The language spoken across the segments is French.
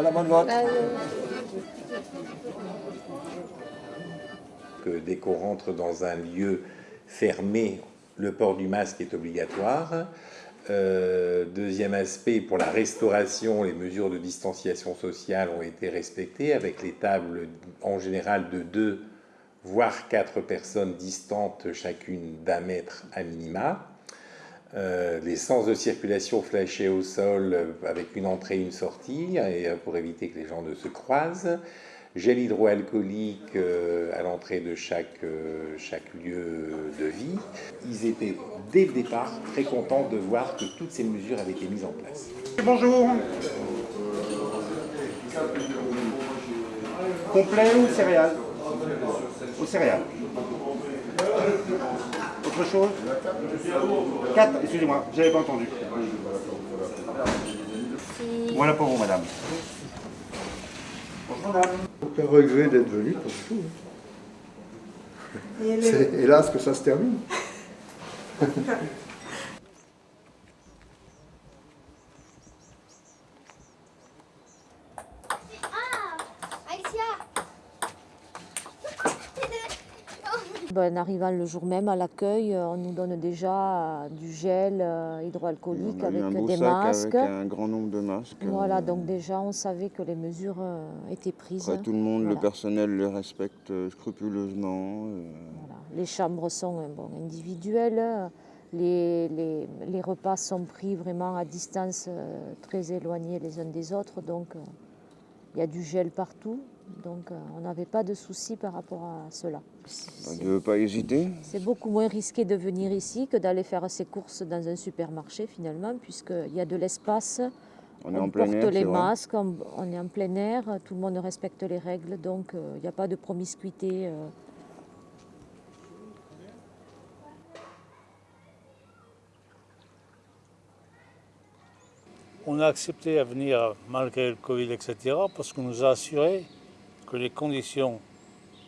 bonne vote. Que dès qu'on rentre dans un lieu fermé, le port du masque est obligatoire. Euh, deuxième aspect, pour la restauration, les mesures de distanciation sociale ont été respectées avec les tables en général de deux voire quatre personnes distantes chacune d'un mètre à minima. Euh, les sens de circulation flashés au sol euh, avec une entrée et une sortie et, pour éviter que les gens ne se croisent. Gel hydroalcoolique à l'entrée de chaque, chaque lieu de vie. Ils étaient dès le départ très contents de voir que toutes ces mesures avaient été mises en place. Bonjour. Complet ou céréales? Au céréales. Autre chose 4, excusez-moi, j'avais pas entendu. Voilà pour vous, madame. Bonjour, madame. Aucun regret d'être venu, pas du tout. C'est hélas que ça se termine. en arrivant le jour même à l'accueil, on nous donne déjà du gel euh, hydroalcoolique avec des masques. Avec un grand nombre de masques. Voilà, donc déjà on savait que les mesures euh, étaient prises. Après, tout le monde, le personnel les respecte euh, scrupuleusement. Voilà. Les chambres sont bon, individuelles. Les, les, les, repas sont pris vraiment à distance très éloignée les uns des autres, donc il y a du gel partout. Donc on n'avait pas de soucis par rapport à cela. On ne veut pas hésiter C'est beaucoup moins risqué de venir ici que d'aller faire ses courses dans un supermarché finalement, puisqu'il y a de l'espace, on, on, en porte plein air, les masques, on, on, est en plein air, tout le monde respecte les règles, donc il n'y a pas de promiscuité. Euh, On a accepté à venir malgré le Covid, etc., parce qu'on nous a assuré que les conditions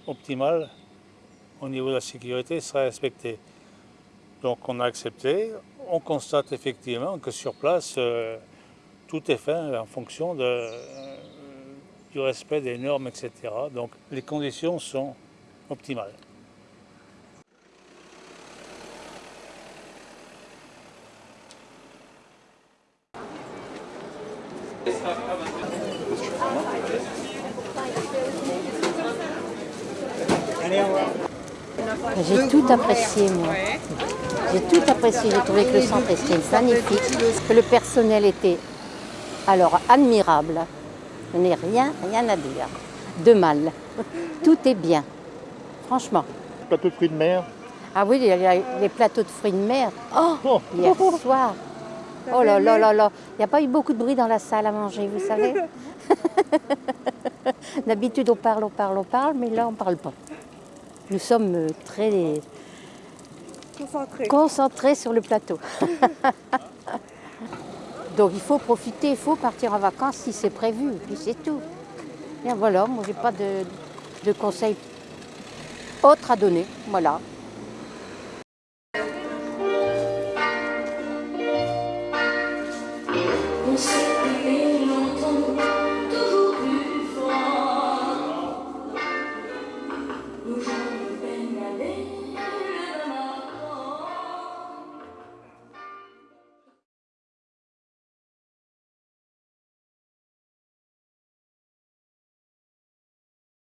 optimales au niveau de la sécurité seraient respectées. Donc on a accepté, on constate effectivement que sur place, euh, tout est fait en fonction euh, du respect des normes, etc. Donc les conditions sont optimales. J'ai tout apprécié, moi. J'ai tout apprécié. J'ai trouvé que le centre était magnifique, que le personnel était alors admirable. Je n'ai rien, rien à dire de mal. Tout est bien, franchement. Plateau de fruits de mer Ah oui, il y a les plateaux de fruits de mer. Oh, hier soir. Oh là là là là. Il n'y a pas eu beaucoup de bruit dans la salle à manger, vous savez? D'habitude, on parle, on parle, on parle, mais là, on ne parle pas. Nous sommes très concentrés, concentrés sur le plateau. Donc il faut profiter, il faut partir en vacances si c'est prévu, puis c'est tout. Et voilà, moi j'ai pas de, de conseils autres à donner, voilà.